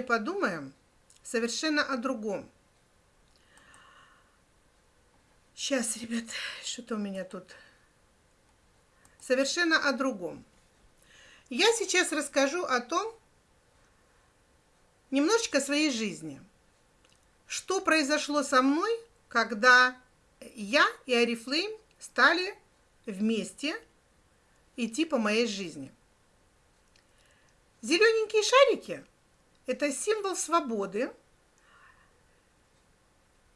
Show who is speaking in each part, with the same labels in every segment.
Speaker 1: подумаем совершенно о другом. Сейчас, ребят, что-то у меня тут. Совершенно о другом. Я сейчас расскажу о том, немножечко своей жизни. Что произошло со мной, когда я и Арифлейм стали вместе идти по моей жизни. Зелененькие шарики – это символ свободы,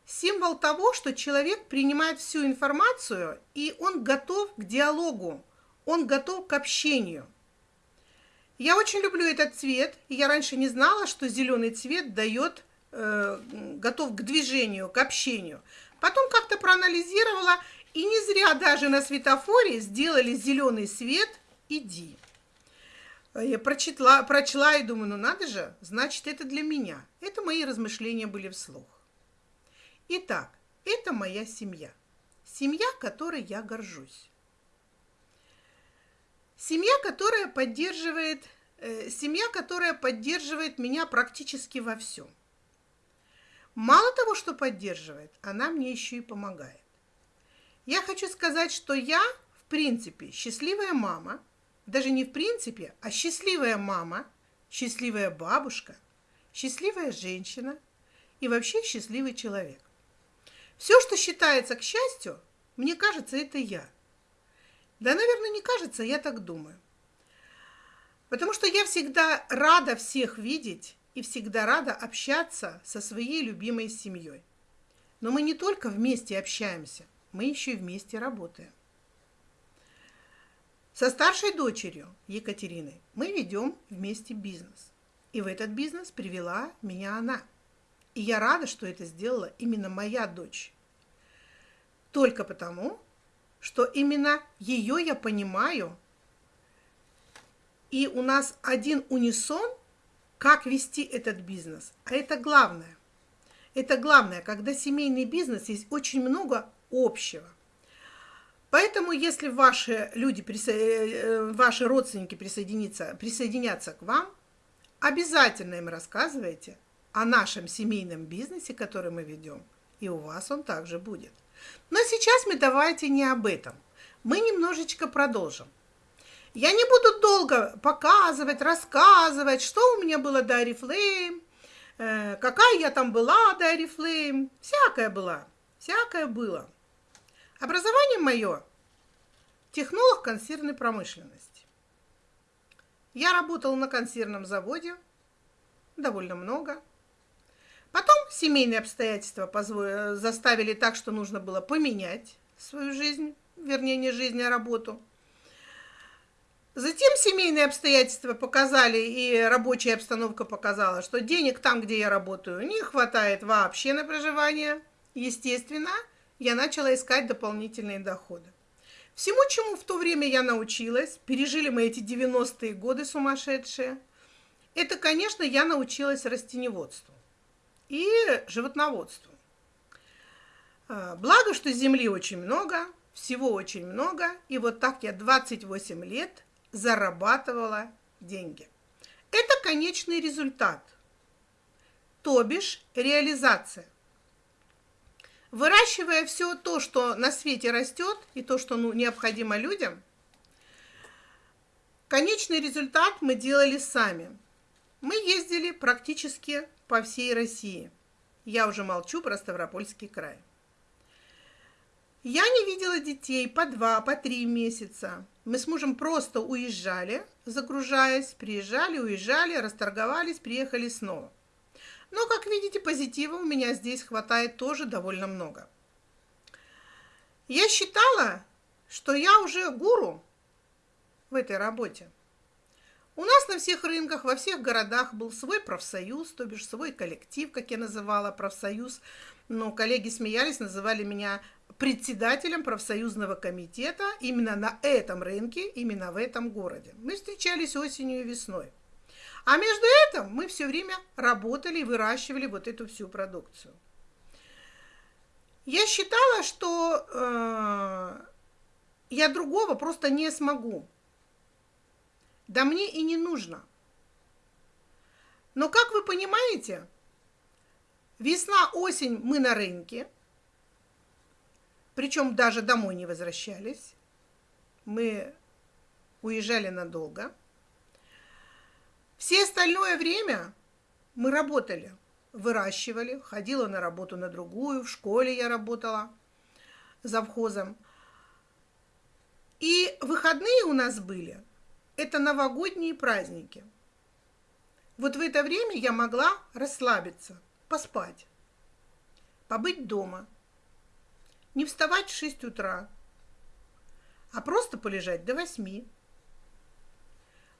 Speaker 1: символ того, что человек принимает всю информацию, и он готов к диалогу, он готов к общению. Я очень люблю этот цвет, и я раньше не знала, что зеленый цвет дает, э, готов к движению, к общению. Потом как-то проанализировала, и не зря даже на светофоре сделали зеленый свет «Иди». Я прочитала, прочла и думаю, ну надо же, значит, это для меня. Это мои размышления были вслух. Итак, это моя семья. Семья, которой я горжусь. Семья, которая поддерживает, э, семья, которая поддерживает меня практически во всем. Мало того, что поддерживает, она мне еще и помогает. Я хочу сказать, что я, в принципе, счастливая мама, даже не в принципе, а счастливая мама, счастливая бабушка, счастливая женщина и вообще счастливый человек. Все, что считается к счастью, мне кажется, это я. Да, наверное, не кажется, я так думаю. Потому что я всегда рада всех видеть и всегда рада общаться со своей любимой семьей. Но мы не только вместе общаемся, мы еще и вместе работаем. Со старшей дочерью Екатериной мы ведем вместе бизнес. И в этот бизнес привела меня она. И я рада, что это сделала именно моя дочь. Только потому, что именно ее я понимаю, и у нас один унисон – как вести этот бизнес. А это главное. Это главное, когда семейный бизнес, есть очень много общего. Поэтому, если ваши люди, э, ваши родственники присоединятся, присоединятся к вам, обязательно им рассказывайте о нашем семейном бизнесе, который мы ведем, и у вас он также будет. Но сейчас мы давайте не об этом. Мы немножечко продолжим. Я не буду долго показывать, рассказывать, что у меня было до Арифлейм, э, какая я там была до Арифлейм. Всякое была, всякое было. Образование мое – технолог консервной промышленности. Я работала на консервном заводе довольно много. Потом семейные обстоятельства заставили так, что нужно было поменять свою жизнь, вернее, не жизнь, а работу – Затем семейные обстоятельства показали, и рабочая обстановка показала, что денег там, где я работаю, не хватает вообще на проживание. Естественно, я начала искать дополнительные доходы. Всему, чему в то время я научилась, пережили мы эти 90-е годы сумасшедшие, это, конечно, я научилась растеневодству и животноводству. А, благо, что земли очень много, всего очень много, и вот так я 28 лет зарабатывала деньги. Это конечный результат, то бишь реализация. Выращивая все то, что на свете растет, и то, что ну, необходимо людям, конечный результат мы делали сами. Мы ездили практически по всей России. Я уже молчу про Ставропольский край. Я не видела детей по два, по три месяца. Мы с мужем просто уезжали, загружаясь, приезжали, уезжали, расторговались, приехали снова. Но, как видите, позитива у меня здесь хватает тоже довольно много. Я считала, что я уже гуру в этой работе. У нас на всех рынках, во всех городах был свой профсоюз, то бишь свой коллектив, как я называла, профсоюз. Но коллеги смеялись, называли меня председателем профсоюзного комитета именно на этом рынке, именно в этом городе. Мы встречались осенью и весной. А между мы все время работали и выращивали вот эту всю продукцию. Я считала, что э, я другого просто не смогу. Да мне и не нужно. Но, как вы понимаете, весна, осень мы на рынке, причем даже домой не возвращались. Мы уезжали надолго. Все остальное время мы работали, выращивали, ходила на работу на другую, в школе я работала завхозом. И выходные у нас были, это новогодние праздники. Вот в это время я могла расслабиться, поспать, побыть дома, не вставать в 6 утра, а просто полежать до 8.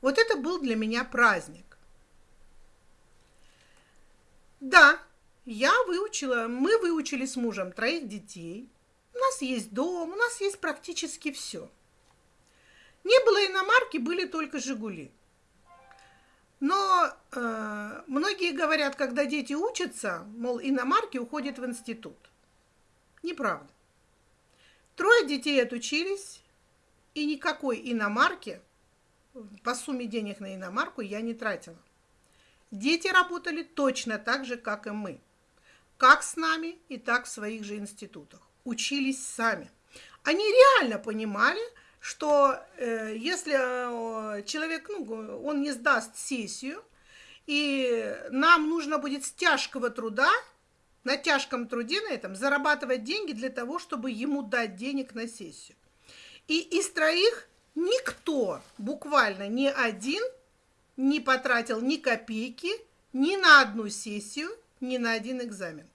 Speaker 1: Вот это был для меня праздник. Да, я выучила, мы выучили с мужем троих детей. У нас есть дом, у нас есть практически все. Не было иномарки, были только «Жигули». Но э, многие говорят, когда дети учатся, мол, иномарки уходят в институт. Неправда. Трое детей отучились, и никакой иномарки, по сумме денег на иномарку я не тратила. Дети работали точно так же, как и мы. Как с нами, и так в своих же институтах. Учились сами. Они реально понимали, что э, если э, человек, ну, он не сдаст сессию, и нам нужно будет с тяжкого труда, на тяжком труде на этом, зарабатывать деньги для того, чтобы ему дать денег на сессию. И из троих никто, буквально ни один, не потратил ни копейки ни на одну сессию, ни на один экзамен.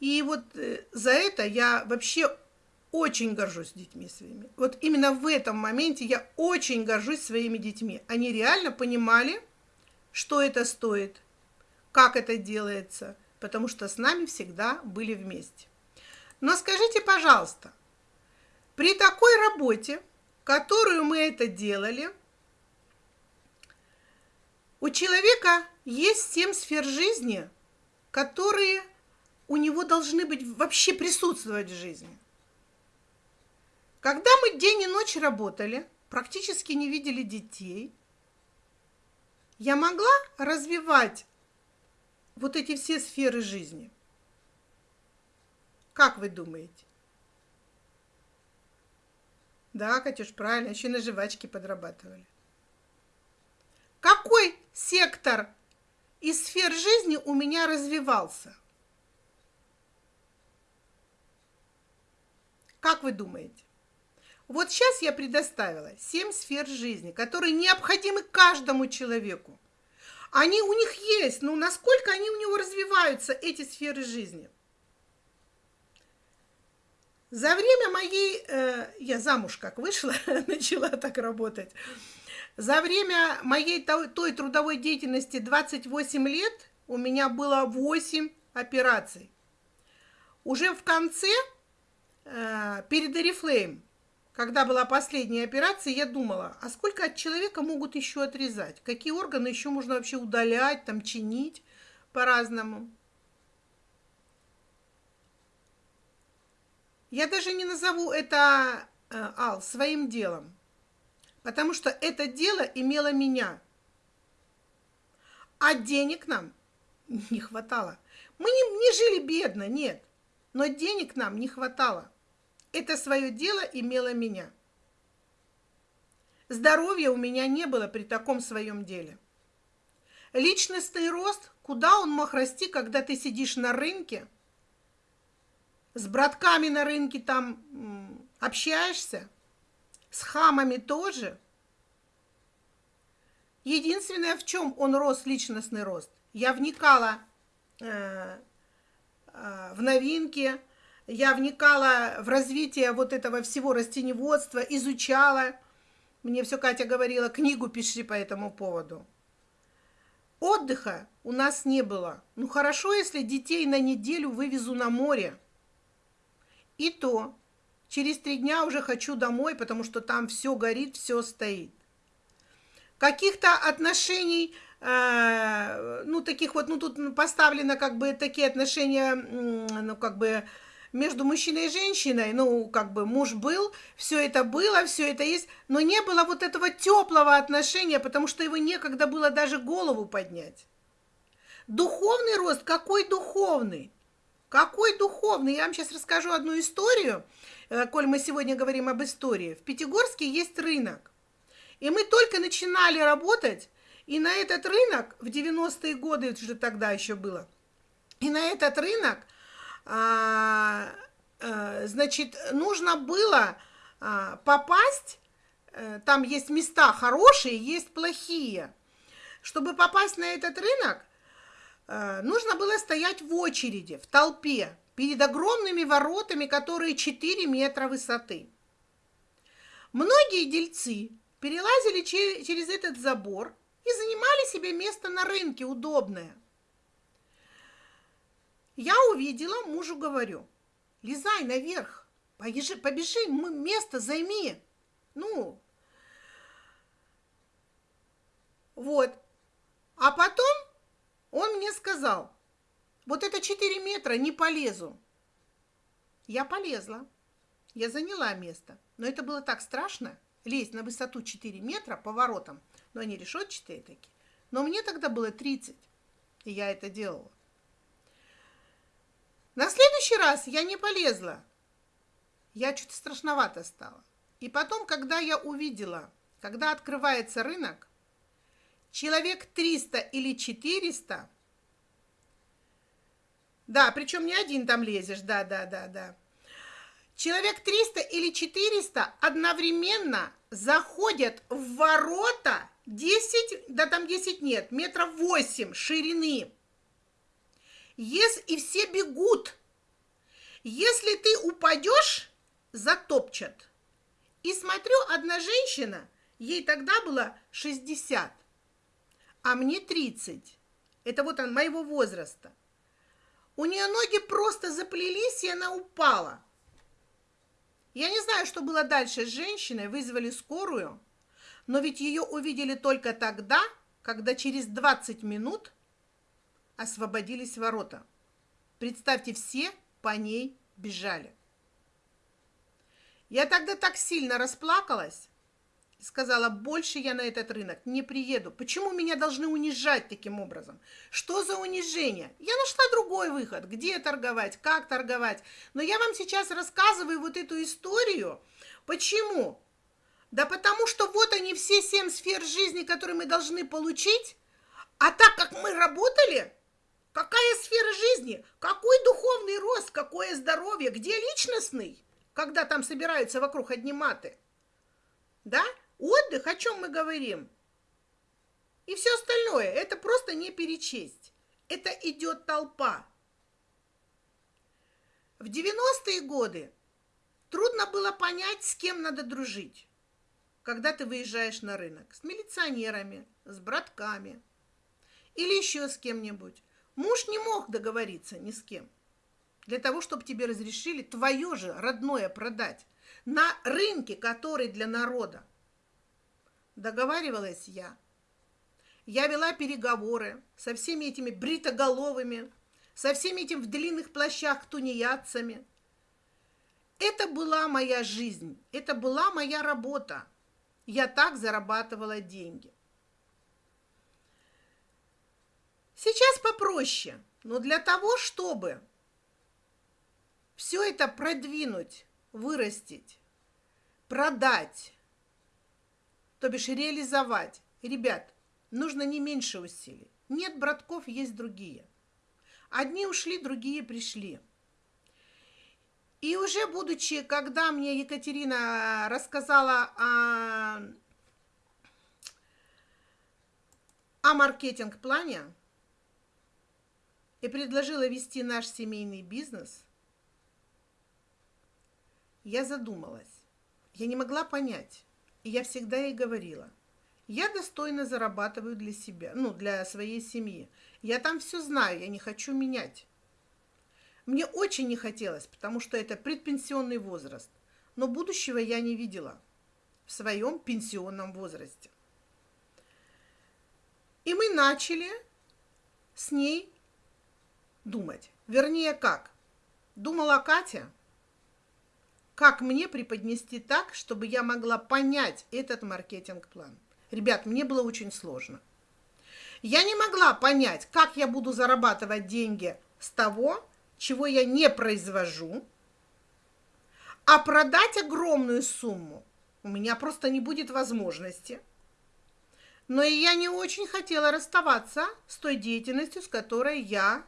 Speaker 1: И вот э, за это я вообще очень горжусь детьми своими. Вот именно в этом моменте я очень горжусь своими детьми. Они реально понимали, что это стоит, как это делается, потому что с нами всегда были вместе. Но скажите, пожалуйста, при такой работе, которую мы это делали, у человека есть семь сфер жизни, которые у него должны быть вообще присутствовать в жизни. Когда мы день и ночь работали, практически не видели детей, я могла развивать вот эти все сферы жизни. Как вы думаете? Да, Катюш, правильно, еще на жвачке подрабатывали. Какой сектор из сфер жизни у меня развивался? Как вы думаете? Вот сейчас я предоставила семь сфер жизни, которые необходимы каждому человеку. Они у них есть, но насколько они у него развиваются, эти сферы жизни? За время моей, э, я замуж как вышла, начала так работать, за время моей той, той трудовой деятельности 28 лет у меня было 8 операций. Уже в конце, э, перед Oriflame, когда была последняя операция, я думала, а сколько от человека могут еще отрезать? Какие органы еще можно вообще удалять, там, чинить по-разному? Я даже не назову это, э, Ал, своим делом, потому что это дело имело меня. А денег нам не хватало. Мы не, не жили бедно, нет, но денег нам не хватало. Это свое дело имело меня. Здоровья у меня не было при таком своем деле. Личностный рост, куда он мог расти, когда ты сидишь на рынке, с братками на рынке там общаешься, с хамами тоже. Единственное, в чем он рос, личностный рост, я вникала э, э, в новинки, я вникала в развитие вот этого всего растеневодства, изучала. Мне все Катя говорила, книгу пиши по этому поводу. Отдыха у нас не было. Ну хорошо, если детей на неделю вывезу на море. И то через три дня уже хочу домой, потому что там все горит, все стоит. Каких-то отношений, э, ну таких вот, ну тут поставлено как бы такие отношения, ну как бы между мужчиной и женщиной, ну, как бы муж был, все это было, все это есть, но не было вот этого теплого отношения, потому что его некогда было даже голову поднять. Духовный рост, какой духовный? Какой духовный? Я вам сейчас расскажу одну историю, э, коль мы сегодня говорим об истории. В Пятигорске есть рынок. И мы только начинали работать, и на этот рынок, в 90-е годы, это же тогда еще было, и на этот рынок, а, а, значит, нужно было а, попасть, а, там есть места хорошие, есть плохие. Чтобы попасть на этот рынок, нужно было стоять в очереди, в толпе, перед огромными воротами, которые 4 метра высоты. Многие дельцы перелазили через этот забор и занимали себе место на рынке удобное. Я увидела, мужу говорю, лезай наверх, побежи, побежи место займи. Ну, вот. А потом он мне сказал, вот это 4 метра, не полезу. Я полезла, я заняла место, но это было так страшно, лезть на высоту 4 метра поворотом, но они решетчатые такие. Но мне тогда было 30, и я это делала. На следующий раз я не полезла. Я что-то страшновато стало. И потом, когда я увидела, когда открывается рынок, человек 300 или 400, да, причем не один там лезешь, да, да, да, да. Человек 300 или 400 одновременно заходят в ворота 10, да там 10 нет, метров 8 ширины. Если, и все бегут. Если ты упадешь, затопчат. И смотрю, одна женщина, ей тогда было 60, а мне 30. Это вот он моего возраста. У нее ноги просто заплелись, и она упала. Я не знаю, что было дальше с женщиной, вызвали скорую, но ведь ее увидели только тогда, когда через 20 минут освободились ворота. Представьте, все по ней бежали. Я тогда так сильно расплакалась, сказала, больше я на этот рынок не приеду. Почему меня должны унижать таким образом? Что за унижение? Я нашла другой выход, где торговать, как торговать. Но я вам сейчас рассказываю вот эту историю. Почему? Да потому что вот они все семь сфер жизни, которые мы должны получить, а так как мы работали, какая сфера жизни, какой духовный рост, какое здоровье, где личностный, когда там собираются вокруг одни маты, да? Отдых, о чем мы говорим? И все остальное, это просто не перечесть. Это идет толпа. В 90-е годы трудно было понять, с кем надо дружить, когда ты выезжаешь на рынок. С милиционерами, с братками или еще с кем-нибудь. Муж не мог договориться ни с кем. Для того, чтобы тебе разрешили твое же родное продать на рынке, который для народа. Договаривалась я. Я вела переговоры со всеми этими бритоголовыми, со всеми этими в длинных плащах тунеядцами. Это была моя жизнь, это была моя работа. Я так зарабатывала деньги. Сейчас попроще, но для того, чтобы все это продвинуть, вырастить, продать, то бишь реализовать. Ребят, нужно не меньше усилий. Нет братков, есть другие. Одни ушли, другие пришли. И уже будучи, когда мне Екатерина рассказала о, о маркетинг-плане и предложила вести наш семейный бизнес, я задумалась. Я не могла понять, я всегда ей говорила, я достойно зарабатываю для себя, ну, для своей семьи. Я там все знаю, я не хочу менять. Мне очень не хотелось, потому что это предпенсионный возраст. Но будущего я не видела в своем пенсионном возрасте. И мы начали с ней думать. Вернее, как? думала Катя, как мне преподнести так, чтобы я могла понять этот маркетинг-план. Ребят, мне было очень сложно. Я не могла понять, как я буду зарабатывать деньги с того, чего я не произвожу, а продать огромную сумму у меня просто не будет возможности. Но и я не очень хотела расставаться с той деятельностью, с которой я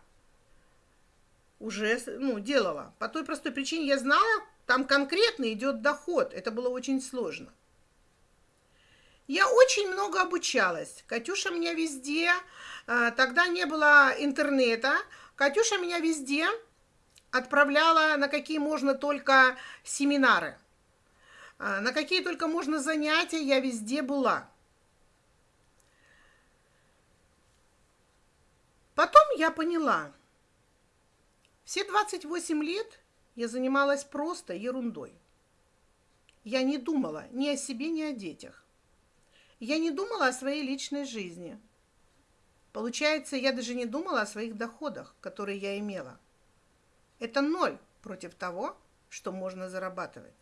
Speaker 1: уже ну, делала. По той простой причине я знала, там конкретно идет доход. Это было очень сложно. Я очень много обучалась. Катюша меня везде, а, тогда не было интернета, Катюша меня везде отправляла на какие можно только семинары. А, на какие только можно занятия я везде была. Потом я поняла, все 28 лет я занималась просто ерундой. Я не думала ни о себе, ни о детях. Я не думала о своей личной жизни. Получается, я даже не думала о своих доходах, которые я имела. Это ноль против того, что можно зарабатывать.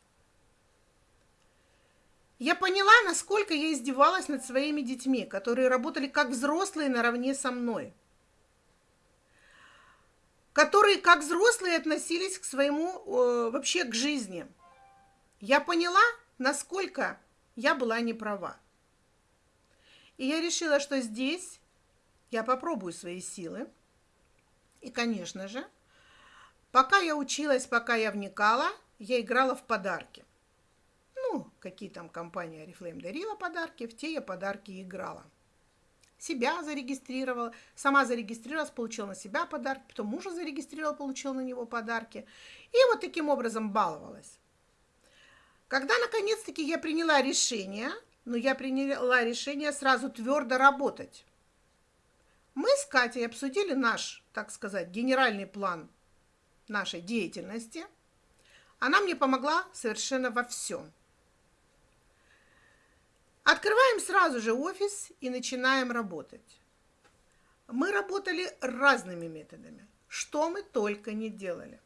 Speaker 1: Я поняла, насколько я издевалась над своими детьми, которые работали как взрослые наравне со мной – которые как взрослые относились к своему, э, вообще к жизни. Я поняла, насколько я была не права. И я решила, что здесь я попробую свои силы. И, конечно же, пока я училась, пока я вникала, я играла в подарки. Ну, какие там компания Oriflame дарила подарки, в те я подарки играла себя зарегистрировала, сама зарегистрировалась, получила на себя подарки, потом мужа зарегистрировала, получила на него подарки. И вот таким образом баловалась. Когда наконец-таки я приняла решение, ну я приняла решение сразу твердо работать. Мы с Катей обсудили наш, так сказать, генеральный план нашей деятельности. Она мне помогла совершенно во всем. Открываем сразу же офис и начинаем работать. Мы работали разными методами. Что мы только не делали.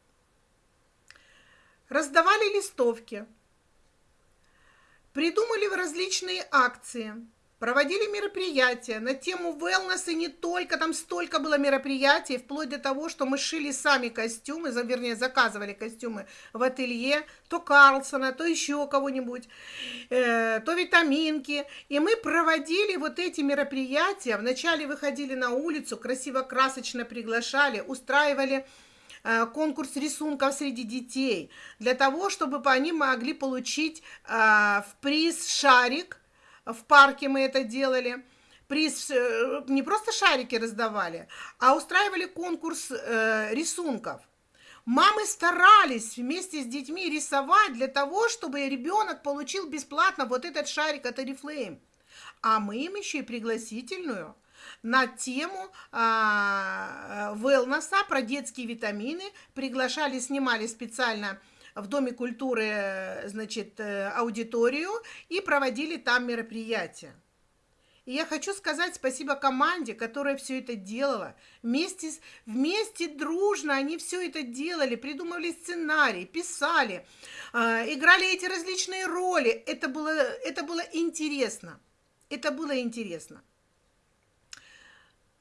Speaker 1: Раздавали листовки, придумали различные акции – проводили мероприятия на тему wellness, и не только, там столько было мероприятий, вплоть до того, что мы шили сами костюмы, вернее, заказывали костюмы в ателье, то Карлсона, то еще кого-нибудь, э, то витаминки, и мы проводили вот эти мероприятия, вначале выходили на улицу, красиво-красочно приглашали, устраивали э, конкурс рисунков среди детей, для того, чтобы они могли получить э, в приз шарик, в парке мы это делали. Приз э, не просто шарики раздавали, а устраивали конкурс э, рисунков. Мамы старались вместе с детьми рисовать для того, чтобы ребенок получил бесплатно вот этот шарик от Oriflame. А мы им еще и пригласительную на тему а, wellness, про детские витамины. Приглашали, снимали специально в Доме культуры, значит, э, аудиторию и проводили там мероприятия. И я хочу сказать спасибо команде, которая все это делала. Вместе, вместе дружно они все это делали, придумывали сценарий, писали, э, играли эти различные роли. Это было, это было интересно. Это было интересно.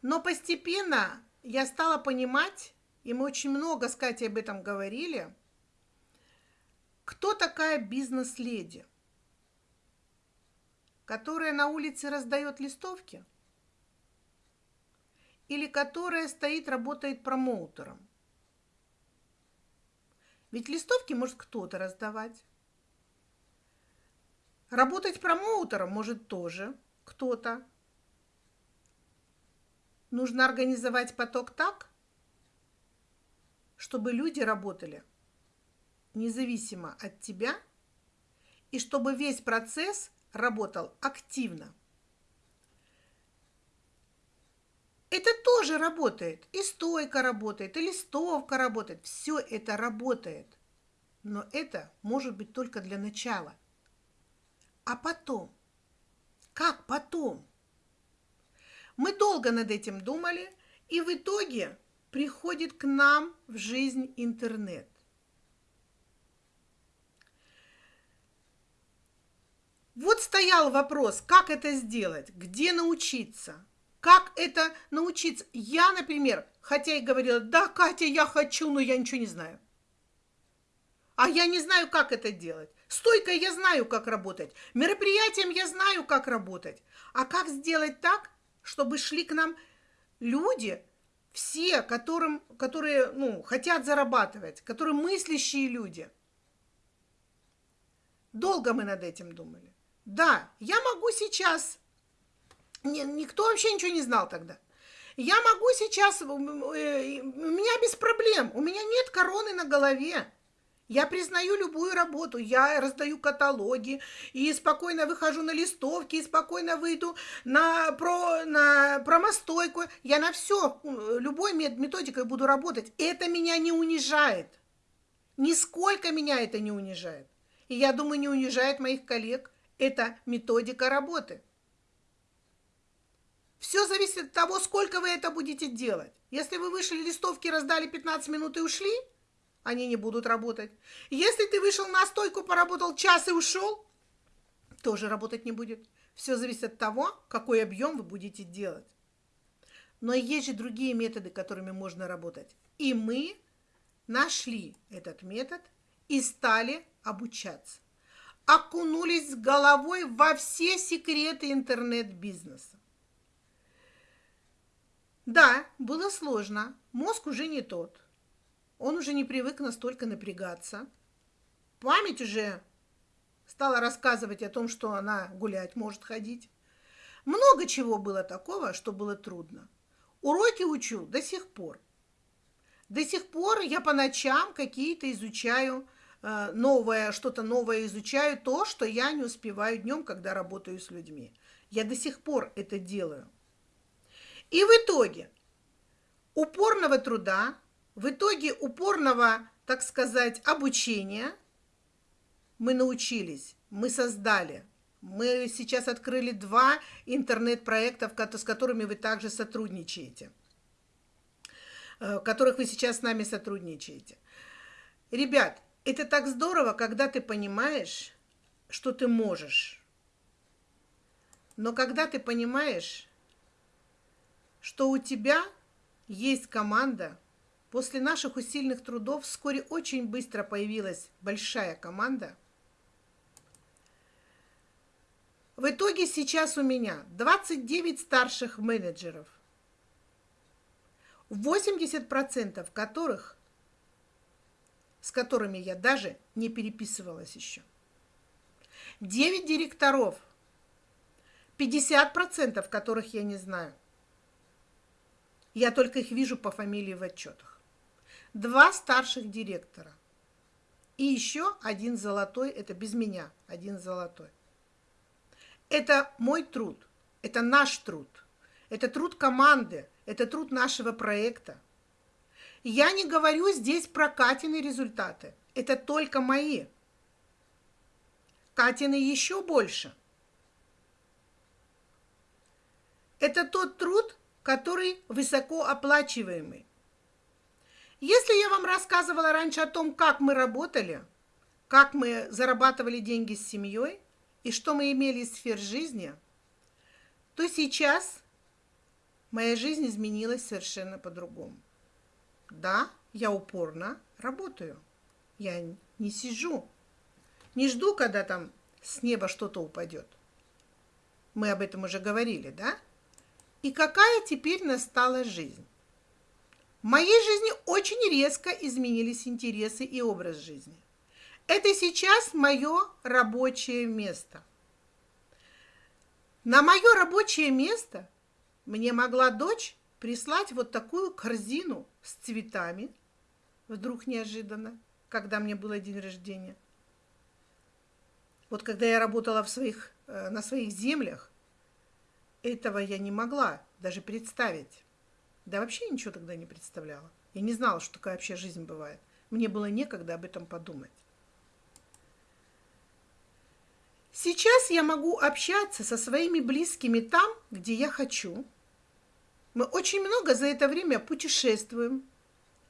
Speaker 1: Но постепенно я стала понимать, и мы очень много с Катей об этом говорили, кто такая бизнес-леди, которая на улице раздает листовки? Или которая стоит, работает промоутером? Ведь листовки может кто-то раздавать. Работать промоутером может тоже кто-то. Нужно организовать поток так, чтобы люди работали независимо от тебя, и чтобы весь процесс работал активно. Это тоже работает. И стойка работает, и листовка работает. Все это работает. Но это может быть только для начала. А потом? Как потом? Мы долго над этим думали, и в итоге приходит к нам в жизнь интернет. Вот стоял вопрос, как это сделать, где научиться, как это научиться. Я, например, хотя и говорила, да, Катя, я хочу, но я ничего не знаю. А я не знаю, как это делать. Стойкой я знаю, как работать. Мероприятием я знаю, как работать. А как сделать так, чтобы шли к нам люди, все, которым, которые ну, хотят зарабатывать, которые мыслящие люди. Долго мы над этим думали. Да, я могу сейчас, никто вообще ничего не знал тогда. Я могу сейчас, э, у меня без проблем, у меня нет короны на голове. Я признаю любую работу, я раздаю каталоги, и спокойно выхожу на листовки, и спокойно выйду на, про, на промостойку. Я на все, любой методикой буду работать. Это меня не унижает. Нисколько меня это не унижает. И я думаю, не унижает моих коллег. Это методика работы. Все зависит от того, сколько вы это будете делать. Если вы вышли листовки, раздали 15 минут и ушли – они не будут работать. Если ты вышел на стойку, поработал час и ушел, тоже работать не будет. Все зависит от того, какой объем вы будете делать. Но есть же другие методы, которыми можно работать. И мы нашли этот метод и стали обучаться. Окунулись головой во все секреты интернет-бизнеса. Да, было сложно. Мозг уже не тот. Он уже не привык настолько напрягаться. Память уже стала рассказывать о том, что она гулять может ходить. Много чего было такого, что было трудно. Уроки учу до сих пор. До сих пор я по ночам какие-то изучаю новое, что-то новое изучаю, то, что я не успеваю днем, когда работаю с людьми. Я до сих пор это делаю. И в итоге упорного труда, в итоге упорного, так сказать, обучения мы научились, мы создали. Мы сейчас открыли два интернет-проекта, с которыми вы также сотрудничаете, э, в которых вы сейчас с нами сотрудничаете. Ребят, это так здорово, когда ты понимаешь, что ты можешь. Но когда ты понимаешь, что у тебя есть команда, После наших усиленных трудов вскоре очень быстро появилась большая команда. В итоге сейчас у меня 29 старших менеджеров, 80% которых, с которыми я даже не переписывалась еще. 9 директоров, 50% которых я не знаю. Я только их вижу по фамилии в отчетах два старших директора. И еще один золотой, это без меня, один золотой. Это мой труд, это наш труд, это труд команды, это труд нашего проекта. Я не говорю здесь про Катины результаты, это только мои. Катины еще больше. Это тот труд, который высокооплачиваемый. Если я вам рассказывала раньше о том, как мы работали, как мы зарабатывали деньги с семьей и что мы имели из сфер жизни, то сейчас моя жизнь изменилась совершенно по-другому. Да, я упорно работаю. Я не сижу, не жду, когда там с неба что-то упадет. Мы об этом уже говорили, да? И какая теперь настала жизнь? В моей жизни очень резко изменились интересы и образ жизни. Это сейчас мое рабочее место. На мое рабочее место мне могла дочь прислать вот такую корзину с цветами, вдруг неожиданно, когда мне было день рождения. Вот когда я работала в своих, э, на своих землях, этого я не могла даже представить. Да вообще ничего тогда не представляла. Я не знала, что такая вообще жизнь бывает. Мне было некогда об этом подумать. Сейчас я могу общаться со своими близкими там, где я хочу. Мы очень много за это время путешествуем.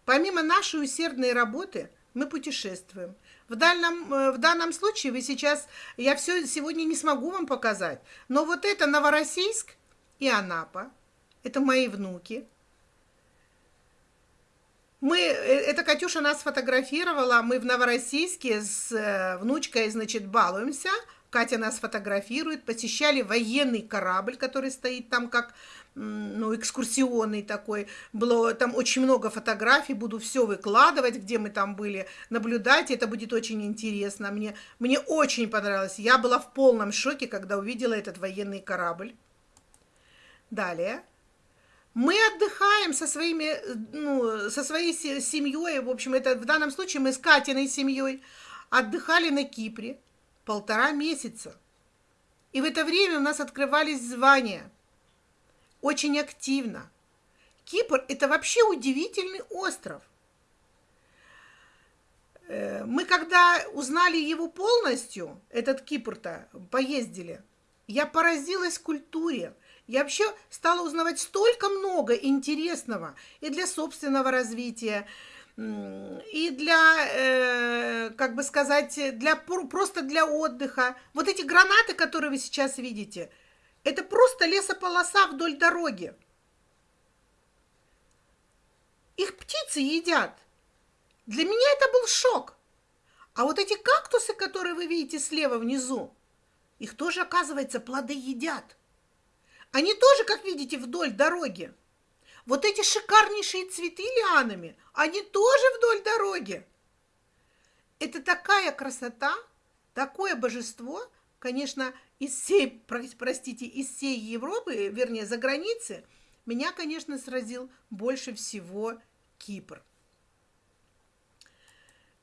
Speaker 1: Помимо нашей усердной работы, мы путешествуем. В данном, э, в данном случае вы сейчас, я все сегодня не смогу вам показать, но вот это Новороссийск и Анапа, это мои внуки. Мы, э, это Катюша нас фотографировала, мы в Новороссийске с э, внучкой, значит, балуемся, Катя нас фотографирует, посещали военный корабль, который стоит там как ну, экскурсионный такой. Было там очень много фотографий, буду все выкладывать, где мы там были, наблюдать, это будет очень интересно. Мне, мне очень понравилось. Я была в полном шоке, когда увидела этот военный корабль. Далее. Мы отдыхаем со, своими, ну, со своей семьей, в общем, это в данном случае мы с Катиной семьей отдыхали на Кипре полтора месяца. И в это время у нас открывались звания – очень активно. Кипр – это вообще удивительный остров. Э, мы когда узнали его полностью, этот Кипр-то, поездили, я поразилась культуре. Я вообще стала узнавать столько много интересного и для собственного развития, и для, э, как бы сказать, для, просто для отдыха. Вот эти гранаты, которые вы сейчас видите – это просто лесополоса вдоль дороги. Их птицы едят. Для меня это был шок. А вот эти кактусы, которые вы видите слева внизу, их тоже, оказывается, плоды едят. Они тоже, как видите, вдоль дороги. Вот эти шикарнейшие цветы лианами, они тоже вдоль дороги. Это такая красота, такое божество – конечно, из всей, простите, из всей Европы, вернее, за границы, меня, конечно, сразил больше всего Кипр.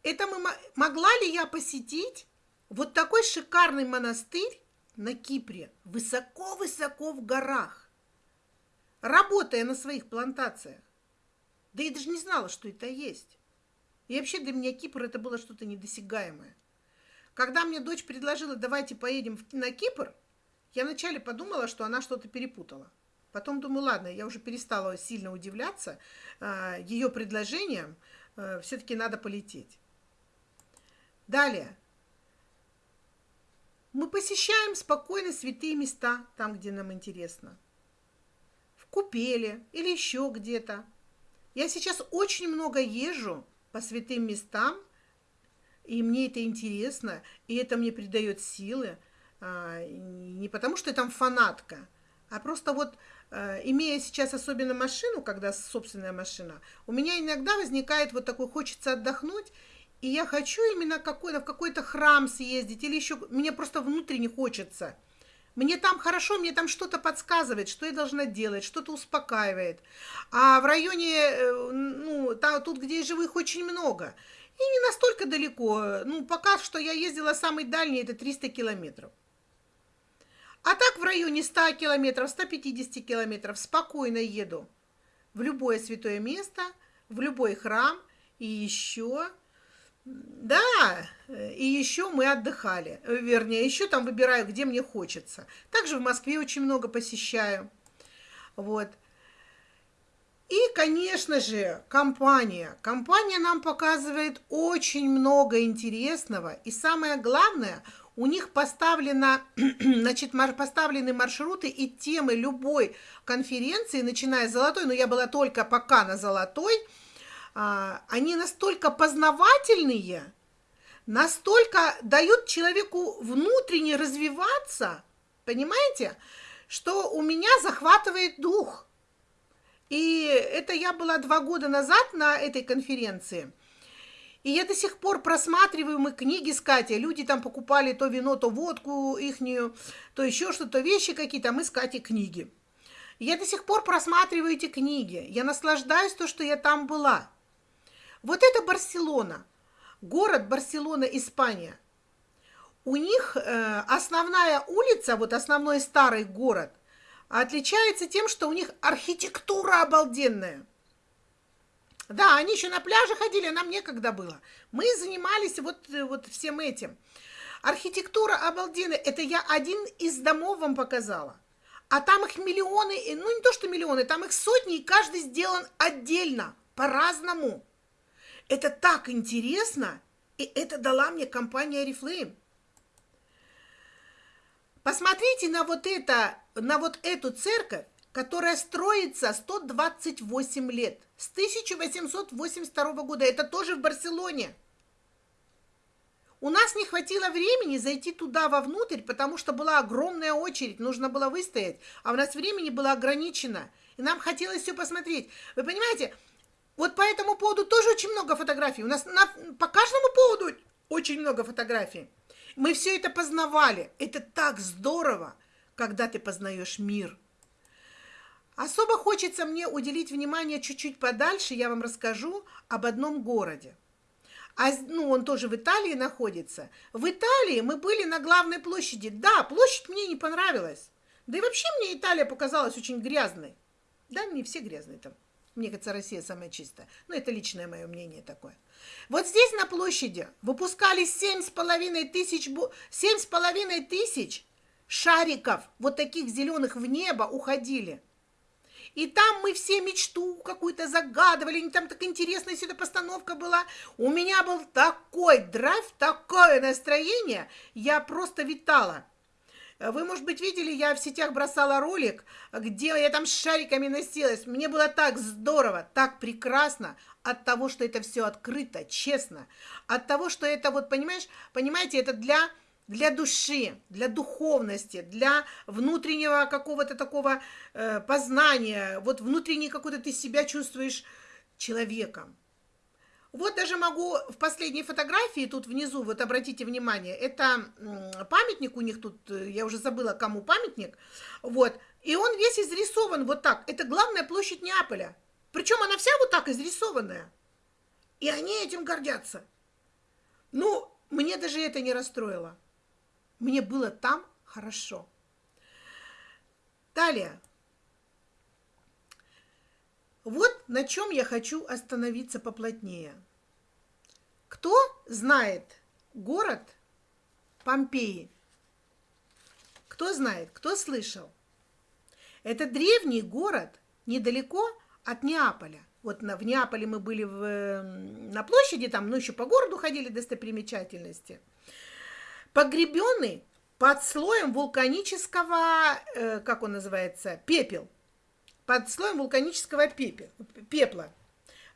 Speaker 1: Это мы, могла ли я посетить вот такой шикарный монастырь на Кипре, высоко-высоко в горах, работая на своих плантациях? Да я даже не знала, что это есть. И вообще для меня Кипр это было что-то недосягаемое. Когда мне дочь предложила, давайте поедем на Кипр, я вначале подумала, что она что-то перепутала. Потом думаю, ладно, я уже перестала сильно удивляться э, ее предложением, э, все-таки надо полететь. Далее. Мы посещаем спокойно святые места, там, где нам интересно. В Купеле или еще где-то. Я сейчас очень много езжу по святым местам, и мне это интересно, и это мне придает силы, а, не потому что я там фанатка, а просто вот а, имея сейчас особенно машину, когда собственная машина, у меня иногда возникает вот такой, хочется отдохнуть, и я хочу именно какой-то, в какой-то храм съездить, или еще, мне просто внутренне хочется. Мне там хорошо, мне там что-то подсказывает, что я должна делать, что-то успокаивает. А в районе, э, ну, там, тут, где их очень много – и не настолько далеко. Ну, пока что я ездила самый дальний, это 300 километров. А так в районе 100 километров, 150 километров спокойно еду в любое святое место, в любой храм. И еще, да, и еще мы отдыхали. Вернее, еще там выбираю, где мне хочется. Также в Москве очень много посещаю. Вот. И, конечно же, компания. Компания нам показывает очень много интересного. И самое главное, у них поставлено, значит, поставлены маршруты и темы любой конференции, начиная с золотой, но я была только пока на золотой, они настолько познавательные, настолько дают человеку внутренне развиваться, понимаете, что у меня захватывает дух – и это я была два года назад на этой конференции. И я до сих пор просматриваю мы книги с Катей. Люди там покупали то вино, то водку ихнюю, то еще что-то, вещи какие-то, а мы с Катей книги. Я до сих пор просматриваю эти книги. Я наслаждаюсь то, что я там была. Вот это Барселона. Город Барселона, Испания. У них э, основная улица, вот основной старый город – отличается тем, что у них архитектура обалденная. Да, они еще на пляже ходили, нам некогда было. Мы занимались вот, вот всем этим. Архитектура обалденная. Это я один из домов вам показала. А там их миллионы, ну не то что миллионы, там их сотни, и каждый сделан отдельно, по-разному. Это так интересно, и это дала мне компания Oriflame. Посмотрите на вот это, на вот эту церковь, которая строится 128 лет, с 1882 года. Это тоже в Барселоне. У нас не хватило времени зайти туда вовнутрь, потому что была огромная очередь, нужно было выстоять, а у нас времени было ограничено, и нам хотелось все посмотреть. Вы понимаете, вот по этому поводу тоже очень много фотографий. У нас на, по каждому поводу очень много фотографий. Мы все это познавали. Это так здорово, когда ты познаешь мир. Особо хочется мне уделить внимание чуть-чуть подальше, я вам расскажу об одном городе. А, ну, он тоже в Италии находится. В Италии мы были на главной площади. Да, площадь мне не понравилась. Да и вообще мне Италия показалась очень грязной. Да, не все грязные там. Мне кажется, Россия самая чистая. Но это личное мое мнение такое. Вот здесь на площади выпускали 7,5 тысяч, 7,5 тысяч шариков, вот таких зеленых в небо уходили. И там мы все мечту какую-то загадывали, там так интересная сюда постановка была. У меня был такой драйв, такое настроение, я просто витала. Вы, может быть, видели, я в сетях бросала ролик, где я там с шариками носилась. Мне было так здорово, так прекрасно от того, что это все открыто, честно. От того, что это вот, понимаешь, понимаете, это для для души, для духовности, для внутреннего какого-то такого э, познания, вот внутренне какой-то ты себя чувствуешь человеком. Вот даже могу в последней фотографии, тут внизу, вот обратите внимание, это памятник у них тут, э, я уже забыла, кому памятник, вот, и он весь изрисован вот так. Это главная площадь Неаполя. Причем она вся вот так изрисованная. И они этим гордятся. Ну, мне даже это не расстроило. Мне было там хорошо. Далее. Вот на чем я хочу остановиться поплотнее. Кто знает город Помпеи? Кто знает, кто слышал? Это древний город недалеко от Неаполя. Вот на, в Неаполе мы были в, на площади, там, ну, еще по городу ходили достопримечательности – погребенный под слоем вулканического, э, как он называется, пепел. Под слоем вулканического пепла.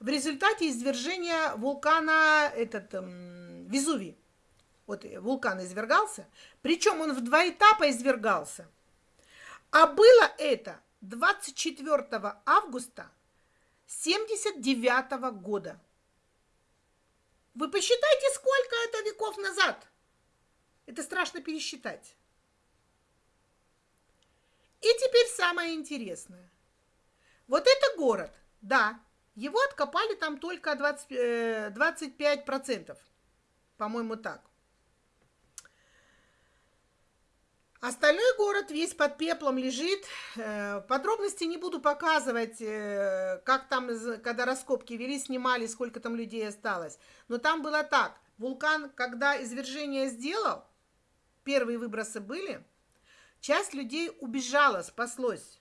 Speaker 1: В результате извержения вулкана этот, эм, Везувий. Вот вулкан извергался. Причем он в два этапа извергался. А было это 24 августа 79 года. Вы посчитайте, сколько это веков назад. Это страшно пересчитать. И теперь самое интересное. Вот это город, да, его откопали там только 20, 25%, э, по-моему, так. Остальной город весь под пеплом лежит. Э, подробности не буду показывать, э, как там, когда раскопки вели, снимали, сколько там людей осталось. Но там было так. Вулкан, когда извержение сделал, Первые выбросы были. Часть людей убежала, спаслось.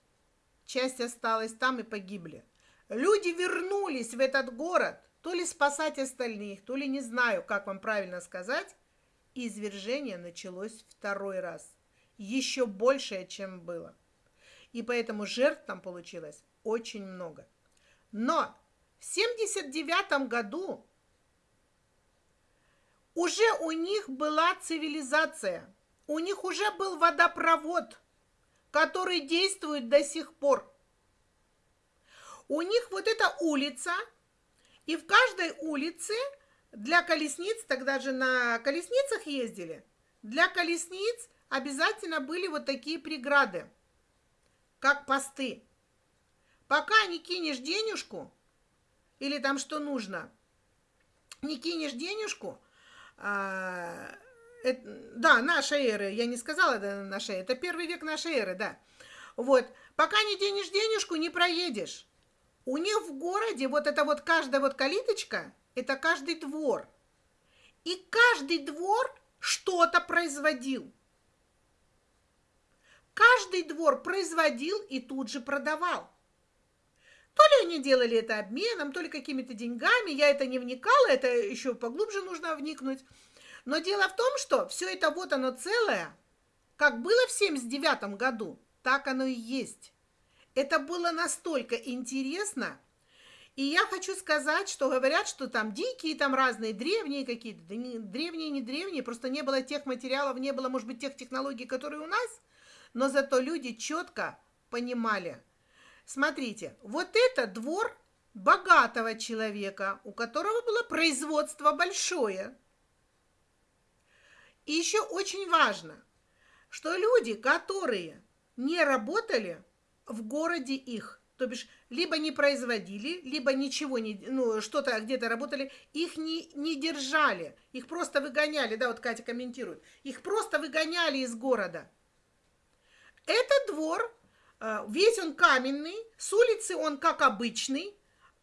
Speaker 1: Часть осталась там и погибли. Люди вернулись в этот город, то ли спасать остальных, то ли не знаю, как вам правильно сказать. Извержение началось второй раз. Еще большее, чем было. И поэтому жертв там получилось очень много. Но в 79 году уже у них была цивилизация, у них уже был водопровод, который действует до сих пор. У них вот эта улица, и в каждой улице для колесниц, тогда же на колесницах ездили, для колесниц обязательно были вот такие преграды, как посты. Пока не кинешь денежку, или там что нужно, не кинешь денежку, а, это, да, нашей эры, я не сказала да, нашей, это первый век нашей эры, да. Вот, пока не денешь денежку, не проедешь. У них в городе вот это вот каждая вот калиточка, это каждый двор. И каждый двор что-то производил. каждый двор производил и тут же продавал. То ли они делали это обменом, то ли какими-то деньгами, я это не вникала, это еще поглубже нужно вникнуть. Но дело в том, что все это вот оно целое, как было в 79 году, так оно и есть. Это было настолько интересно, и я хочу сказать, что говорят, что там дикие, там разные древние какие-то, да не, древние, не древние, просто не было тех материалов, не было, может быть, тех технологий, которые у нас, но зато люди четко понимали. Смотрите, вот это двор богатого человека, у которого было производство большое. И еще очень важно, что люди, которые не работали в городе их, то бишь либо не производили, либо ничего не, ну, что-то где-то работали, их не, не держали, их просто выгоняли, да, вот Катя комментирует, их просто выгоняли из города. Этот двор, э, весь он каменный, с улицы он как обычный,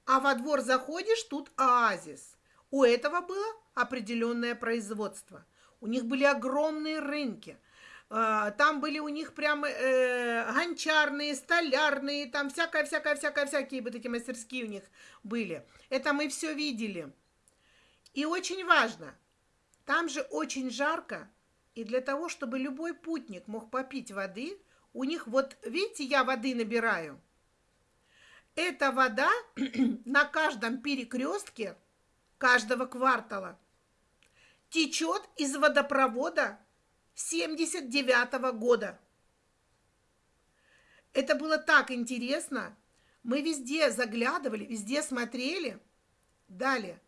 Speaker 1: а во двор заходишь, тут оазис. У этого было определенное производство. У них были огромные рынки – а, там были у них прям э, гончарные, столярные, там всякое-всякое-всякое-всякие вот эти мастерские у них были. Это мы все видели. И очень важно, там же очень жарко, и для того, чтобы любой путник мог попить воды, у них вот, видите, я воды набираю. Эта вода на каждом перекрестке каждого квартала течет из водопровода 79 -го года. Это было так интересно. Мы везде заглядывали, везде смотрели. Далее.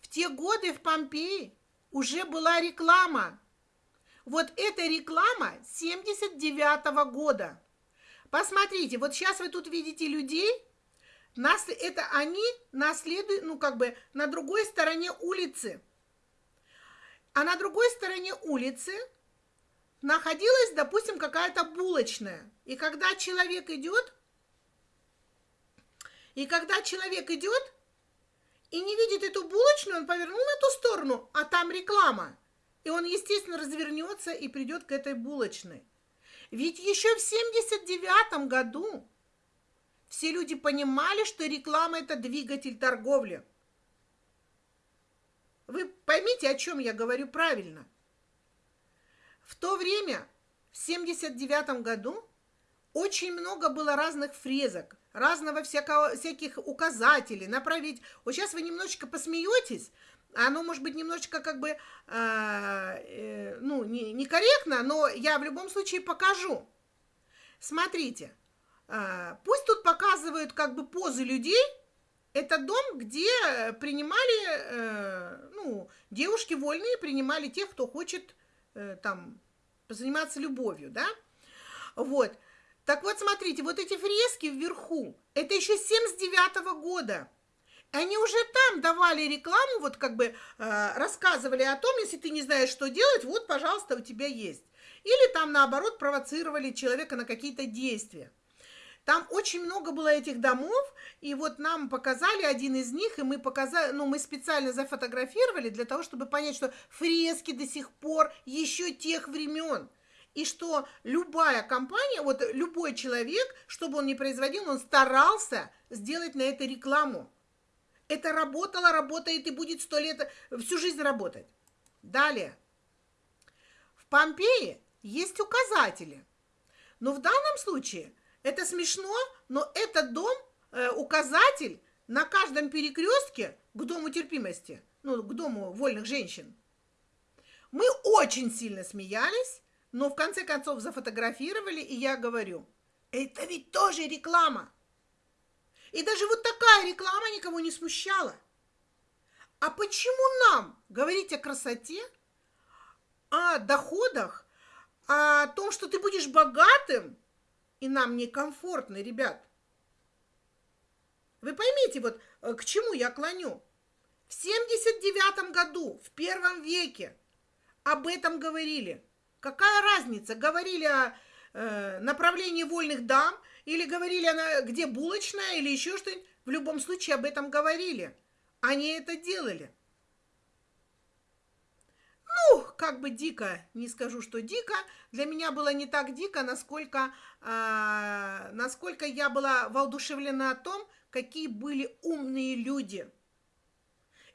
Speaker 1: В те годы в Помпеи уже была реклама. Вот эта реклама 79 -го года. Посмотрите, вот сейчас вы тут видите людей, нас, это они наследуют, ну, как бы на другой стороне улицы. А на другой стороне улицы находилась, допустим, какая-то булочная. И когда человек идет, и когда человек идет и не видит эту булочную, он повернул на ту сторону, а там реклама. И он, естественно, развернется и придет к этой булочной. Ведь еще в 79 году все люди понимали, что реклама – это двигатель торговли. Вы поймите, о чем я говорю правильно. В то время, в 79 году, очень много было разных фрезок, разного всякого, всяких указателей, направить. Вот сейчас вы немножечко посмеетесь, оно может быть немножечко как бы, э, э, ну, не, некорректно, но я в любом случае покажу. Смотрите, э, пусть тут показывают как бы позы людей, это дом, где принимали, э, ну, девушки вольные принимали тех, кто хочет Э, там заниматься любовью, да? Вот. Так вот, смотрите, вот эти фрески вверху, это еще 79 -го года. Они уже там давали рекламу, вот как бы э, рассказывали о том, если ты не знаешь, что делать, вот, пожалуйста, у тебя есть. Или там, наоборот, провоцировали человека на какие-то действия. Там очень много было этих домов, и вот нам показали один из них, и мы показали, ну, мы специально зафотографировали для того, чтобы понять, что фрески до сих пор еще тех времен. И что любая компания, вот любой человек, чтобы он не производил, он старался сделать на это рекламу. Это работало, работает и будет сто лет, всю жизнь работать. Далее. В Помпеи есть указатели. Но в данном случае это смешно, но этот дом, э, указатель на каждом перекрестке к дому терпимости, ну, к дому вольных женщин. Мы очень сильно смеялись, но в конце концов зафотографировали, и я говорю, это ведь тоже реклама. И даже вот такая реклама никого не смущала. А почему нам говорить о красоте, о доходах, о том, что ты будешь богатым, и нам некомфортно, ребят. Вы поймите, вот э, к чему я клоню. В 79 году, в первом веке, об этом говорили. Какая разница, говорили о э, направлении вольных дам, или говорили, она, где булочная, или еще что-нибудь. В любом случае об этом говорили. Они это делали. Как бы дико, не скажу, что дико, для меня было не так дико, насколько, э, насколько я была воодушевлена о том, какие были умные люди.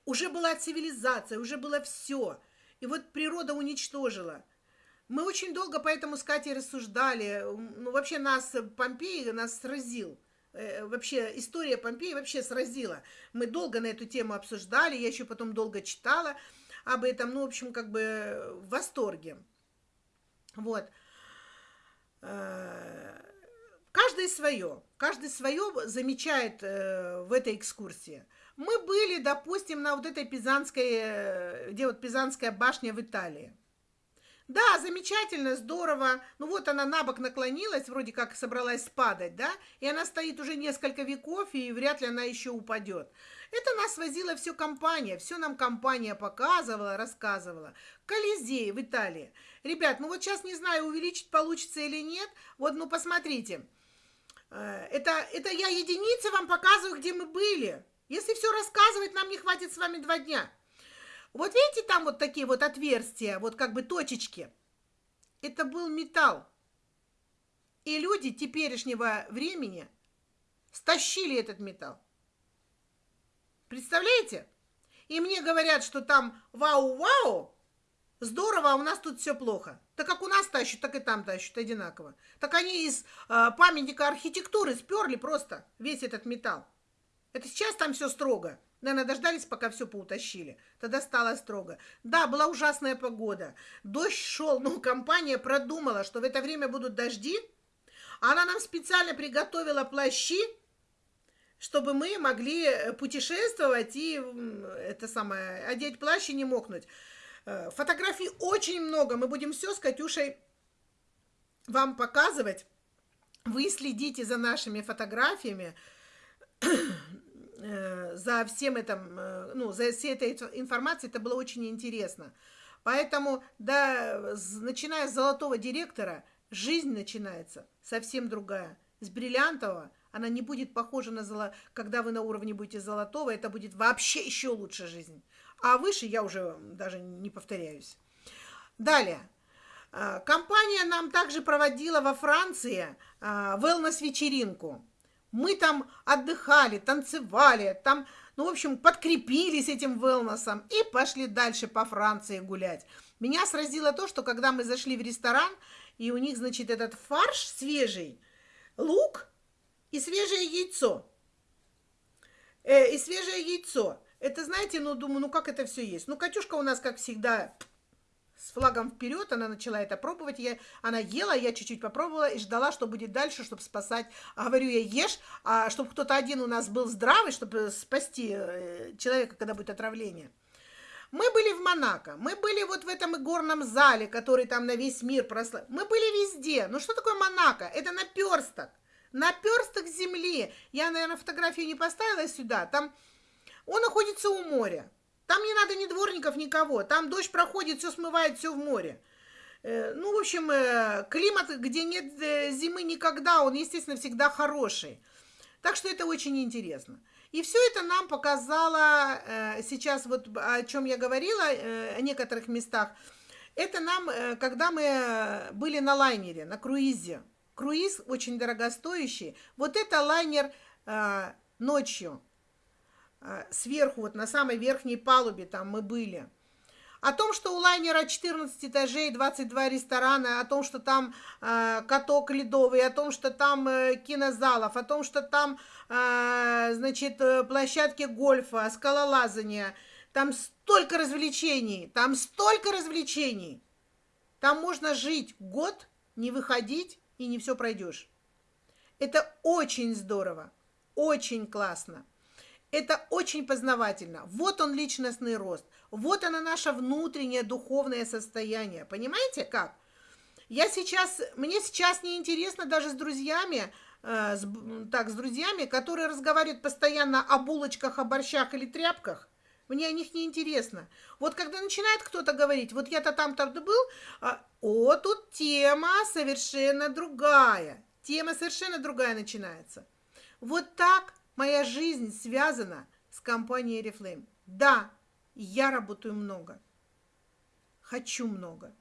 Speaker 1: Уже была цивилизация, уже было все. И вот природа уничтожила. Мы очень долго поэтому с Катей рассуждали. Ну, вообще нас Помпей нас сразил. Э, вообще история Помпеи вообще сразила. Мы долго на эту тему обсуждали, я еще потом долго читала об этом, ну, в общем, как бы в восторге. Вот. Э, каждый свое, каждый свое замечает э, в этой экскурсии. Мы были, допустим, на вот этой Пизанской, э, где вот Пизанская башня в Италии. Да, замечательно, здорово. Ну вот она на бок наклонилась, вроде как собралась падать, да? И она стоит уже несколько веков, и вряд ли она еще упадет. Это нас возила все компания, все нам компания показывала, рассказывала. Колизей в Италии. Ребят, ну вот сейчас не знаю, увеличить получится или нет. Вот, ну посмотрите. Э, это, это я единицы вам показываю, где мы были. Если все рассказывать, нам не хватит с вами два дня. Вот видите, там вот такие вот отверстия, вот как бы точечки. Это был металл. И люди теперешнего времени стащили этот металл. Представляете? И мне говорят, что там вау-вау, здорово, а у нас тут все плохо. Так как у нас тащат, так и там тащат одинаково. Так они из э, памятника архитектуры сперли просто весь этот металл. Это сейчас там все строго. Наверное, дождались, пока все поутащили. Тогда стало строго. Да, была ужасная погода. Дождь шел, но компания продумала, что в это время будут дожди. Она нам специально приготовила плащи, чтобы мы могли э, путешествовать и это самое, одеть плащ и не мокнуть. Э, фотографий очень много. Мы будем все с Катюшей вам показывать. Вы следите за нашими фотографиями. Э, за всем этим, ну, за всей этой информацией, это было очень интересно. Поэтому, да, начиная с золотого директора, жизнь начинается совсем другая. С бриллиантового она не будет похожа на золото, когда вы на уровне будете золотого, это будет вообще еще лучше жизнь. А выше я уже даже не повторяюсь. Далее. Э, компания нам также проводила во Франции wellness-вечеринку. Мы там отдыхали, танцевали, там, ну, в общем, подкрепились этим велносом и пошли дальше по Франции гулять. Меня сразило то, что когда мы зашли в ресторан, и у них, значит, этот фарш свежий, лук и свежее яйцо. Э, и свежее яйцо. Это, знаете, ну, думаю, ну, как это все есть? Ну, Катюшка у нас, как всегда, с флагом вперед, она начала это пробовать, я, она ела, я чуть-чуть попробовала и ждала, что будет дальше, чтобы спасать. Говорю я, ешь, а чтобы кто-то один у нас был здравый, чтобы спасти э, человека, когда будет отравление. Мы были в Монако, мы были вот в этом игорном зале, который там на весь мир прослав. Мы были везде. Ну что такое Монако? Это наперсток. Наперсток земли. Я, наверное, фотографию не поставила сюда. Там он находится у моря. Там не надо ни дворников, никого. Там дождь проходит, все смывает, все в море. Э, ну, в общем, э, климат, где нет э, зимы никогда, он, естественно, всегда хороший. Так что это очень интересно. И все это нам показало сейчас, вот о чем я говорила, о некоторых местах. Это нам, когда мы были на лайнере, на круизе. Круиз очень дорогостоящий. Вот это лайнер ночью. А, сверху, вот на самой верхней палубе там мы были. О том, что у лайнера 14 этажей, 22 ресторана, о том, что там э, каток ледовый, о том, что там э, кинозалов, о том, что там, э, значит, э, площадки гольфа, скалолазания. Там столько развлечений, там столько развлечений. Там можно жить год, не выходить и не все пройдешь. Это очень здорово, очень классно. Это очень познавательно. Вот он личностный рост. Вот оно наше внутреннее духовное состояние. Понимаете как? Я сейчас, мне сейчас не интересно даже с друзьями, э, с, так, с друзьями, которые разговаривают постоянно о булочках, о борщах или тряпках. Мне о них не интересно. Вот когда начинает кто-то говорить, вот я-то там-то был, а, о, тут тема совершенно другая. Тема совершенно другая начинается. Вот так Моя жизнь связана с компанией Reflame. Да, я работаю много. хочу много.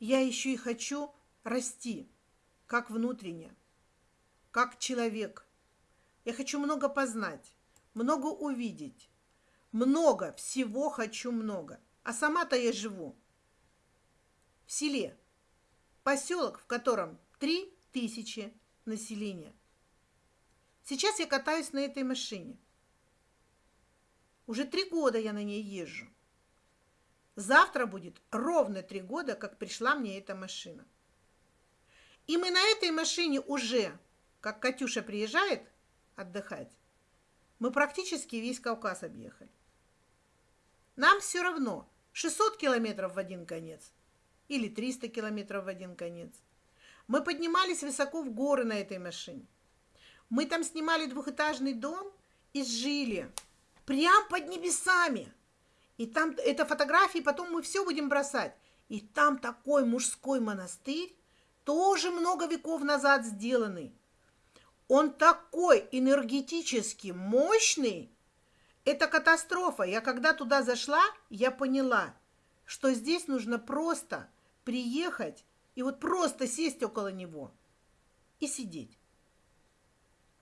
Speaker 1: Я еще и хочу расти, как внутренне, как человек. Я хочу много познать, много увидеть, много, всего хочу много. А сама-то я живу в селе, поселок, в котором три тысячи населения. Сейчас я катаюсь на этой машине. Уже три года я на ней езжу. Завтра будет ровно три года, как пришла мне эта машина. И мы на этой машине уже, как Катюша приезжает отдыхать, мы практически весь Кавказ объехали. Нам все равно 600 километров в один конец или 300 километров в один конец. Мы поднимались высоко в горы на этой машине. Мы там снимали двухэтажный дом и жили прям под небесами. И там это фотографии, потом мы все будем бросать. И там такой мужской монастырь, тоже много веков назад сделанный. Он такой энергетически мощный, это катастрофа. Я когда туда зашла, я поняла, что здесь нужно просто приехать и вот просто сесть около него и сидеть.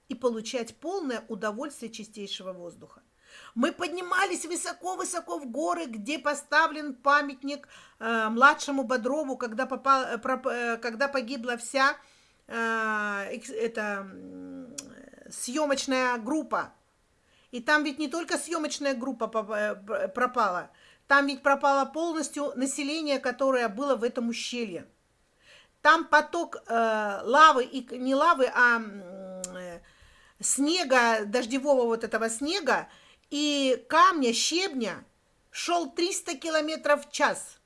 Speaker 1: И получать полное удовольствие чистейшего воздуха. Мы поднимались высоко-высоко в горы, где поставлен памятник э, младшему Бодрову, когда, попал, э, про, э, когда погибла вся э, эта э, съемочная группа и там ведь не только съемочная группа э, пропала, там ведь пропало полностью население, которое было в этом ущелье. Там поток э, лавы, и не лавы, а э, снега, дождевого вот этого снега и камня, щебня шел 300 километров в час.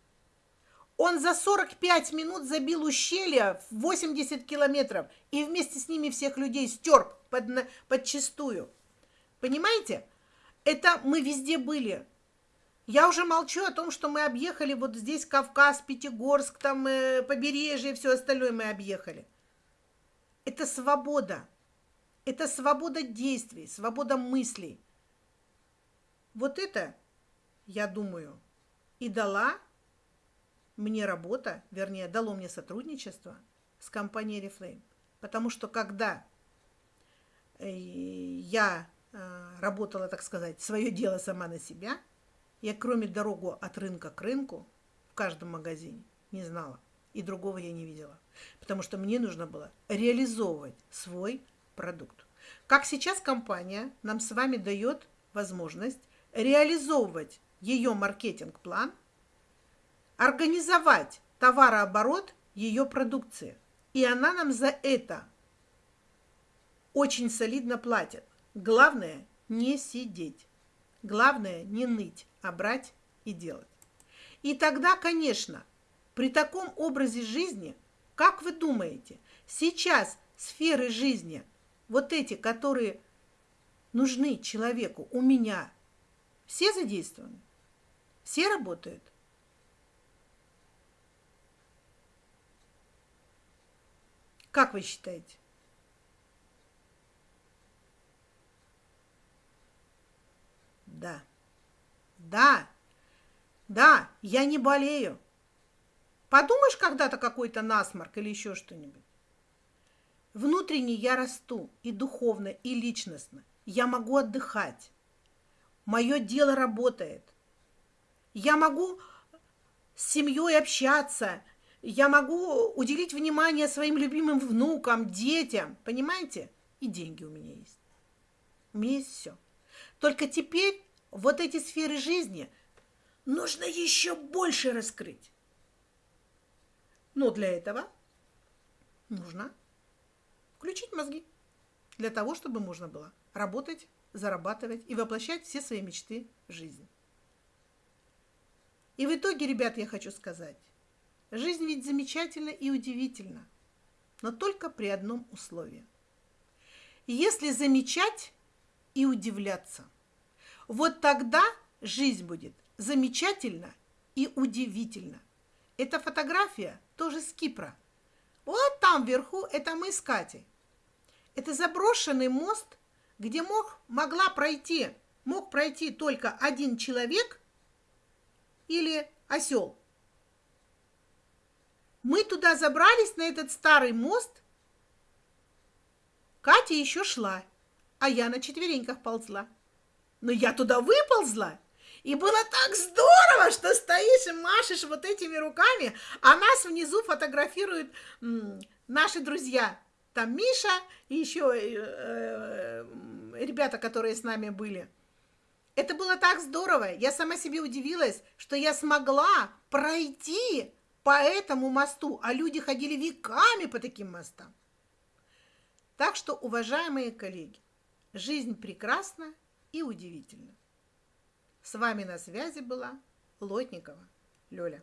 Speaker 1: Он за 45 минут забил ущелье в 80 километров и вместе с ними всех людей стер под, подчистую. Понимаете? Это мы везде были. Я уже молчу о том, что мы объехали вот здесь Кавказ, Пятигорск, там э, побережье и все остальное мы объехали. Это свобода. Это свобода действий, свобода мыслей. Вот это, я думаю, и дала мне работа, вернее, дало мне сотрудничество с компанией Reflame. Потому что когда э, я Э, работала, так сказать, свое дело сама на себя. Я кроме дорогу от рынка к рынку в каждом магазине не знала. И другого я не видела. Потому что мне нужно было реализовывать свой продукт. Как сейчас компания нам с вами дает возможность реализовывать ее маркетинг-план, организовать товарооборот ее продукции. И она нам за это очень солидно платит. Главное не сидеть. Главное не ныть, а брать и делать. И тогда, конечно, при таком образе жизни, как вы думаете, сейчас сферы жизни, вот эти, которые нужны человеку, у меня, все задействованы? Все работают? Как вы считаете? Да. Да. Да, я не болею. Подумаешь когда-то какой-то насморк или еще что-нибудь. Внутренне я расту и духовно, и личностно. Я могу отдыхать. Мое дело работает. Я могу с семьей общаться. Я могу уделить внимание своим любимым внукам, детям. Понимаете? И деньги у меня есть. У меня есть все. Только теперь вот эти сферы жизни нужно еще больше раскрыть. Но для этого нужно включить мозги для того, чтобы можно было работать, зарабатывать и воплощать все свои мечты в жизнь. И в итоге, ребят, я хочу сказать, жизнь ведь замечательна и удивительна, но только при одном условии. Если замечать и удивляться, вот тогда жизнь будет замечательно и удивительно. Эта фотография тоже с Кипра. Вот там вверху это мы с Катей. Это заброшенный мост, где мог, могла пройти, мог пройти только один человек или осел. Мы туда забрались, на этот старый мост. Катя еще шла, а я на четвереньках ползла. Но я туда выползла, и было так здорово, что стоишь и машешь вот этими руками, а нас внизу фотографируют наши друзья. Там Миша и еще э, э, ребята, которые с нами были. Это было так здорово. Я сама себе удивилась, что я смогла пройти по этому мосту, а люди ходили веками по таким мостам. Так что, уважаемые коллеги, жизнь прекрасна и удивительна. С вами на связи была Лотникова Лёля.